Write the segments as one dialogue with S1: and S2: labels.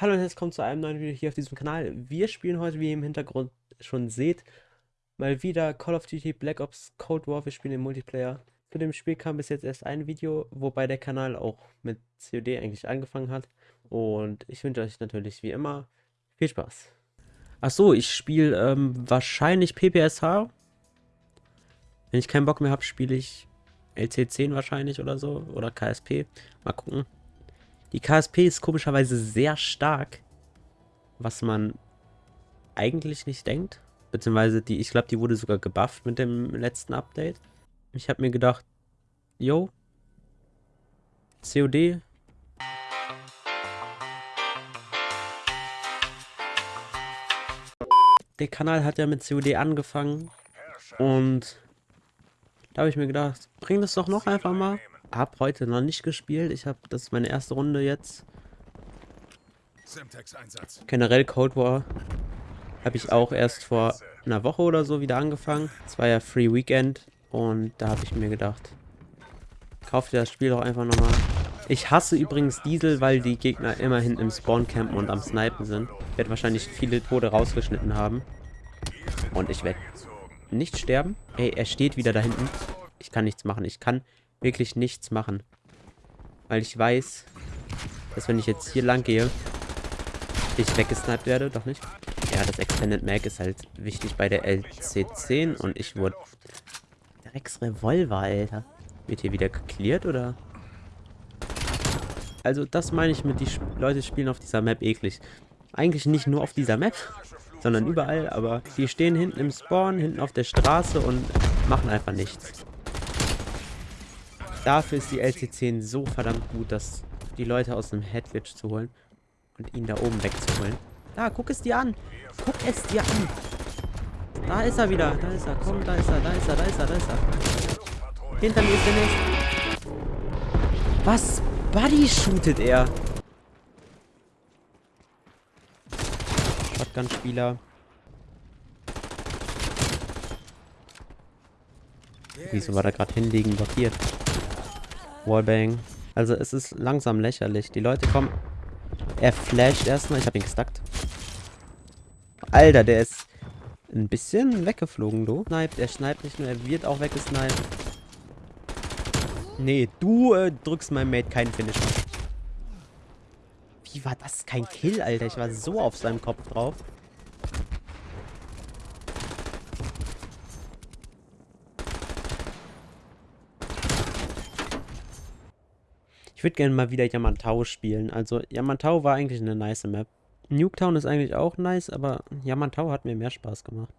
S1: Hallo und herzlich willkommen zu einem neuen Video hier auf diesem Kanal. Wir spielen heute, wie ihr im Hintergrund schon seht, mal wieder Call of Duty Black Ops Cold War. Wir spielen im Multiplayer. Zu dem Spiel kam bis jetzt erst ein Video, wobei der Kanal auch mit COD eigentlich angefangen hat. Und ich wünsche euch natürlich wie immer viel Spaß. Achso, ich spiele ähm, wahrscheinlich PPSH. Wenn ich keinen Bock mehr habe, spiele ich LC10 wahrscheinlich oder so. Oder KSP. Mal gucken. Die KSP ist komischerweise sehr stark, was man eigentlich nicht denkt. Beziehungsweise, die, ich glaube, die wurde sogar gebufft mit dem letzten Update. Ich habe mir gedacht, yo, COD. Der Kanal hat ja mit COD angefangen und da habe ich mir gedacht, bring das doch noch einfach mal habe heute noch nicht gespielt. Ich habe, das ist meine erste Runde jetzt. Generell Cold War habe ich auch erst vor einer Woche oder so wieder angefangen. Es war ja Free Weekend und da habe ich mir gedacht, kauf dir das Spiel doch einfach nochmal. Ich hasse übrigens Diesel, weil die Gegner immer hinten im Spawn campen und am Snipen sind. Ich werde wahrscheinlich viele Tode rausgeschnitten haben. Und ich werde nicht sterben. Ey, er steht wieder da hinten. Ich kann nichts machen. Ich kann wirklich nichts machen. Weil ich weiß, dass wenn ich jetzt hier lang gehe, ich weggesniped werde. Doch nicht. Ja, das Extended Mag ist halt wichtig bei der LC10 und ich wurde... Rex Revolver, Alter. Wird hier wieder geklärt oder? Also das meine ich mit, die Leute spielen auf dieser Map eklig. Eigentlich nicht nur auf dieser Map, sondern überall, aber die stehen hinten im Spawn, hinten auf der Straße und machen einfach nichts. Dafür ist die LC10 so verdammt gut, dass die Leute aus dem Headwitch zu holen und ihn da oben wegzuholen. Da, guck es dir an. Guck es dir an. Da ist er wieder. Da ist er. Komm, da ist er. Da ist er. Da ist er. Da ist er. Hinter mir ist der nächste. Was? Buddy shootet er. Shotgun-Spieler. Wieso war da gerade hinlegen blockiert? Wallbang. Also es ist langsam lächerlich. Die Leute kommen... Er flasht erstmal. Ich habe ihn gestackt. Alter, der ist ein bisschen weggeflogen, du. Sniped. Er schneipt nicht nur, er wird auch weggesniped. Nee, du äh, drückst meinem Mate keinen Finisher. Wie war das kein Kill, Alter? Ich war so auf seinem Kopf drauf. Ich würde gerne mal wieder Yamantau spielen. Also Yamantau war eigentlich eine nice Map. Nuketown ist eigentlich auch nice, aber Yamantau hat mir mehr Spaß gemacht.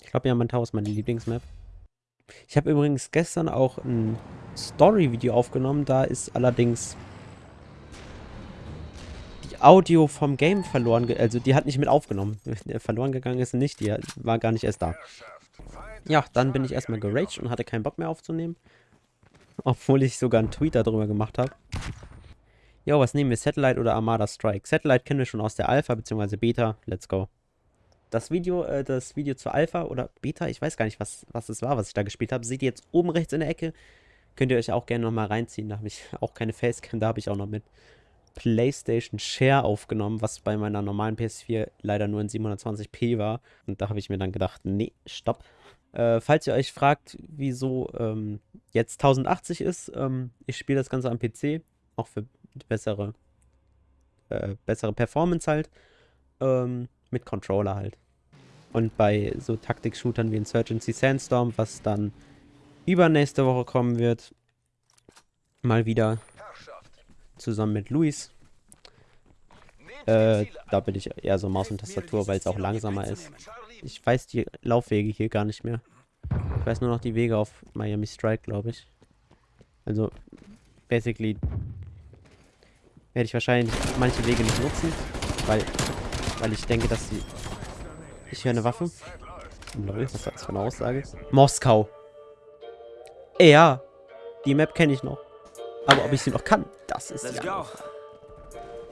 S1: Ich glaube, Yamantau ist meine Lieblingsmap. Ich habe übrigens gestern auch ein Story-Video aufgenommen. Da ist allerdings die Audio vom Game verloren. Also die hat nicht mit aufgenommen. verloren gegangen ist nicht. Die war gar nicht erst da. Ja, dann bin ich erstmal geraged und hatte keinen Bock mehr aufzunehmen. Obwohl ich sogar einen Tweet darüber gemacht habe. Jo, was nehmen wir? Satellite oder Armada Strike? Satellite kennen wir schon aus der Alpha bzw. Beta. Let's go. Das Video, äh, das Video zur Alpha oder Beta, ich weiß gar nicht, was, was es war, was ich da gespielt habe. Seht ihr jetzt oben rechts in der Ecke. Könnt ihr euch auch gerne nochmal reinziehen. Da habe ich auch keine Facecam, da habe ich auch noch mit PlayStation Share aufgenommen, was bei meiner normalen PS4 leider nur in 720p war. Und da habe ich mir dann gedacht, nee, stopp. Äh, falls ihr euch fragt, wieso ähm, jetzt 1080 ist, ähm, ich spiele das Ganze am PC, auch für bessere, äh, bessere Performance halt, ähm, mit Controller halt. Und bei so Taktik-Shootern wie Insurgency Sandstorm, was dann übernächste Woche kommen wird, mal wieder zusammen mit Luis. Äh, da bin ich eher so Maus und Tastatur, weil es auch langsamer ist. Ich weiß die Laufwege hier gar nicht mehr. Ich weiß nur noch die Wege auf Miami Strike, glaube ich. Also, basically werde ich wahrscheinlich manche Wege nicht nutzen, weil, weil ich denke, dass sie... Ich höre eine Waffe. Lol, was war das für eine Aussage? Moskau. Ja, die Map kenne ich noch. Aber ob ich sie noch kann, das ist andere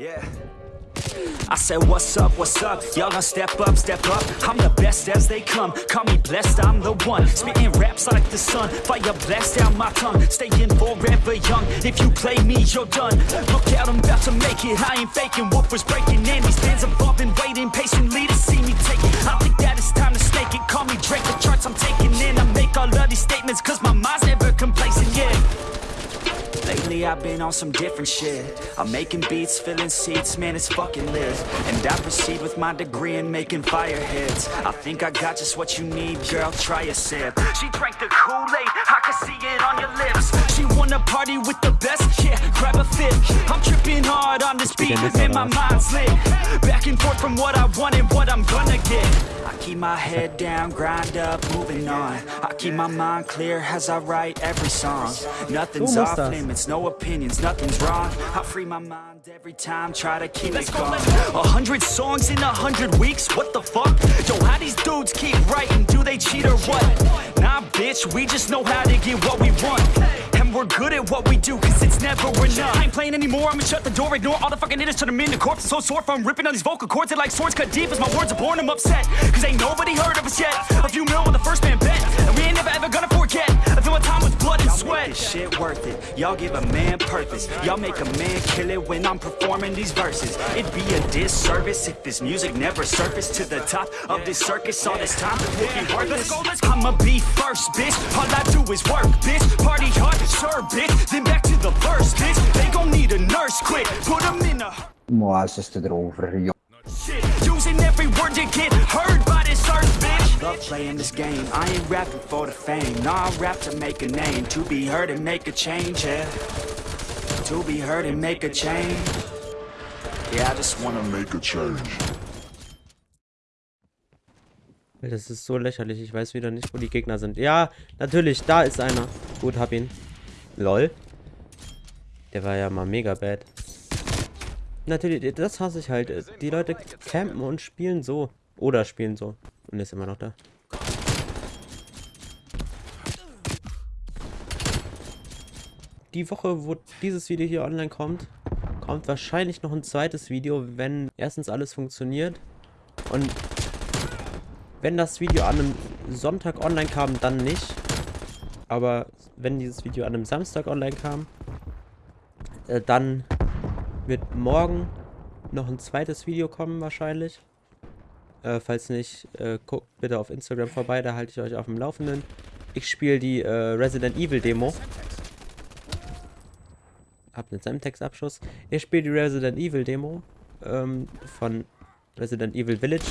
S1: Yeah.
S2: I said, what's up, what's up? Y'all gonna step up, step up. I'm the best as they come. Call me blessed, I'm the one. Spitting raps like the sun. Fire blast down my tongue. Staying forever young. If you play me, you're done. Look out, I'm about to make it. I ain't faking. Whoopers breaking in. These fans been waiting patiently to see me take it. I think that I've been on some different shit. I'm making beats, filling seats, man it's fucking lit. And I proceed with my degree in making fire hits. I think I got just what you need, girl, try a sip. She drank the Kool-Aid, I can see it on your lips. She wanna party with the best, yeah, grab a fit I'm tripping hard on this beat, man my mind's lit Back and forth from what I want and what I'm gonna get. I keep my head down, grind up, moving on. I keep my mind clear as I write every song. Nothing's off limits, no opinions, nothing's wrong. I free my mind every time, try to keep it going. A hundred songs in a hundred weeks, what the fuck? Yo, how these dudes keep writing, do they cheat or what? Nah, bitch, we just know how to get what we want and we're good at what we do, cause it's never enough. I ain't playing anymore, I'ma shut the door, ignore all the fucking hitters, turn them into corpses. So sore from ripping on these vocal cords, They're like swords cut deep As my words are born, I'm upset, cause ain't nobody heard of us yet y'all give a man purpose. Y'all make a man kill it when I'm performing these verses. It'd be a disservice if this music never surfaced To the top of this circus, all this time it would be worthless I'ma be first, bitch, all I do is work, bitch. Party hard, sure, bitch, then back to the first, bitch. They gon' need a nurse quick, put 'em in a
S3: Moa's erover, joh.
S2: shit Using every word to get heard by this earth, bitch Love playing this game, I ain't rapping for the fame Nah, I rap to make a name, to be heard and make a change, yeah To be heard and make a change Yeah, I just wanna
S4: make a change.
S1: Das ist so lächerlich. Ich weiß wieder nicht, wo die Gegner sind. Ja, natürlich. Da ist einer. Gut, hab ihn. Lol. Der war ja mal mega bad. Natürlich, das hasse ich halt. Die Leute campen und spielen so. Oder spielen so. Und ist immer noch da. Die Woche, wo dieses Video hier online kommt, kommt wahrscheinlich noch ein zweites Video, wenn erstens alles funktioniert und wenn das Video an einem Sonntag online kam, dann nicht. Aber wenn dieses Video an einem Samstag online kam, äh, dann wird morgen noch ein zweites Video kommen wahrscheinlich. Äh, falls nicht, äh, guckt bitte auf Instagram vorbei, da halte ich euch auf dem Laufenden. Ich spiele die äh, Resident Evil Demo. Hab einen Semtex-Abschuss. Ich spiele die Resident Evil Demo ähm, von Resident Evil Village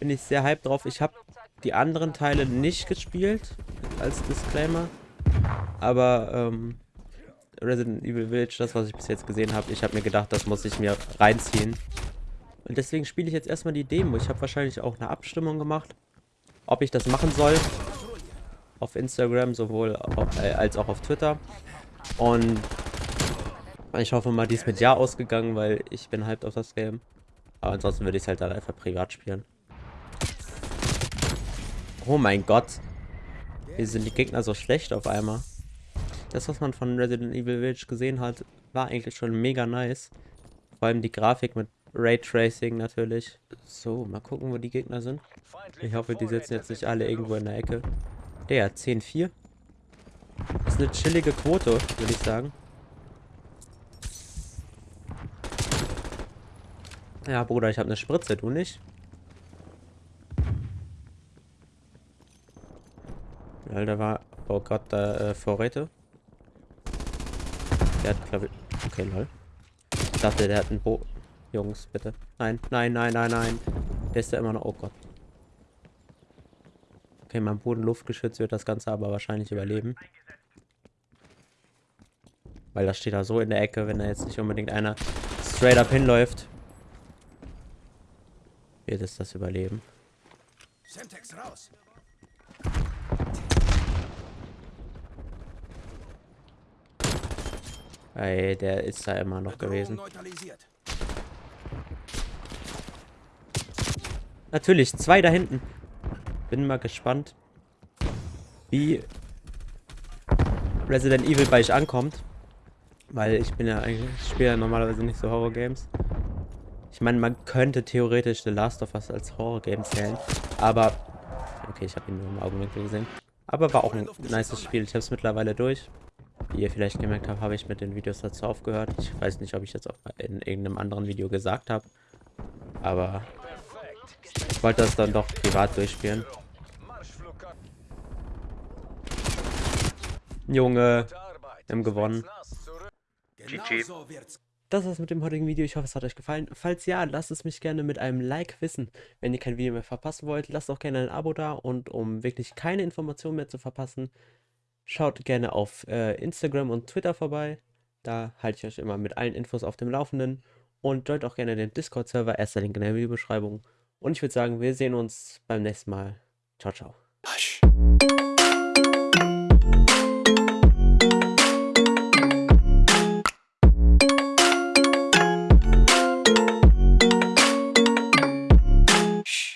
S1: bin ich sehr hyped drauf. Ich habe die anderen Teile nicht gespielt, als Disclaimer. Aber ähm, Resident Evil Village, das was ich bis jetzt gesehen habe, ich habe mir gedacht, das muss ich mir reinziehen. Und deswegen spiele ich jetzt erstmal die Demo. Ich habe wahrscheinlich auch eine Abstimmung gemacht, ob ich das machen soll. Auf Instagram sowohl auf, äh, als auch auf Twitter. Und ich hoffe mal, die ist mit Ja ausgegangen, weil ich bin hyped auf das Game. Aber ansonsten würde ich es halt dann einfach privat spielen. Oh mein Gott. Wie sind die Gegner so schlecht auf einmal? Das, was man von Resident Evil Village gesehen hat, war eigentlich schon mega nice. Vor allem die Grafik mit Raytracing natürlich. So, mal gucken, wo die Gegner sind. Ich hoffe, die sitzen jetzt nicht alle irgendwo in der Ecke. Der, 10-4. Ist eine chillige Quote, würde ich sagen. Ja, Bruder, ich habe eine Spritze, du nicht? Weil da war, oh Gott, da äh, Vorräte. Der hat, glaube ich, okay, lol. Ich dachte, der hat ein Bo... Jungs, bitte. Nein, nein, nein, nein, nein. Der ist ja immer noch, oh Gott. Okay, mein Boden-Luftgeschütz wird das Ganze aber wahrscheinlich überleben. Weil das steht da so in der Ecke, wenn da jetzt nicht unbedingt einer straight up hinläuft. Wird es das überleben.
S5: Semtex raus.
S1: Ey, der ist da immer noch gewesen.
S5: neutralisiert.
S1: Natürlich, zwei da hinten. Bin mal gespannt, wie Resident Evil bei euch ankommt. Weil ich bin ja eigentlich, ich spiele ja normalerweise nicht so Horror-Games. Ich meine, man könnte theoretisch The Last of Us als Horror-Game zählen, aber... Okay, ich habe ihn nur im Augenwinkel gesehen. Aber war auch ein nices Spiel. Ich habe es mittlerweile durch. Wie ihr vielleicht gemerkt habt, habe ich mit den Videos dazu aufgehört. Ich weiß nicht, ob ich das auch in irgendeinem anderen Video gesagt habe. Aber ich wollte das dann doch privat durchspielen. Junge, wir haben gewonnen.
S5: Genau so wird's.
S1: Das war's mit dem heutigen Video. Ich hoffe, es hat euch gefallen. Falls ja, lasst es mich gerne mit einem Like wissen. Wenn ihr kein Video mehr verpassen wollt, lasst auch gerne ein Abo da. Und um wirklich keine Informationen mehr zu verpassen, schaut gerne auf äh, Instagram und Twitter vorbei. Da halte ich euch immer mit allen Infos auf dem Laufenden. Und joint auch gerne den Discord-Server. Erster Link in der Videobeschreibung. Und ich würde sagen, wir sehen uns beim nächsten Mal. Ciao, ciao.
S2: Hush.